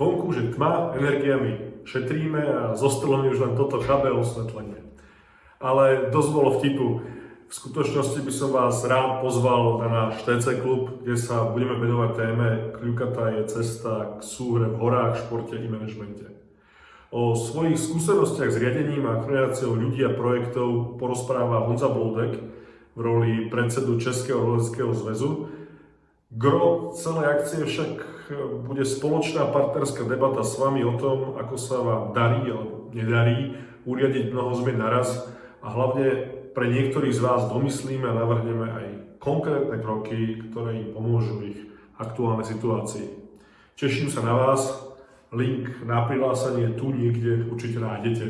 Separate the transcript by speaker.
Speaker 1: Vonku, že tma, energiami šetríme a zostalo mi už len toto chabé osvetlenie. Ale dosť bolo vtipu. V skutočnosti by som vás rád pozval na náš TC klub, kde sa budeme venovať téme Kľukatá je cesta k súhre v horách, športe i manažmente. O svojich skúsenostiach s riadením a kreáciou ľudí a projektov porozpráva Honza Boldek v roli predsedu Českého roleckého zväzu. Gro celej akcie však bude spoločná partnerská debata s vami o tom, ako sa vám darí alebo nedarí uriadiť mnoho zmien naraz a hlavne pre niektorých z vás domyslíme a navrhneme aj konkrétne kroky, ktoré im pomôžu v ich aktuálnej situácii. Teším sa na vás, Link na prihlásenie tu niekde určite nájdete.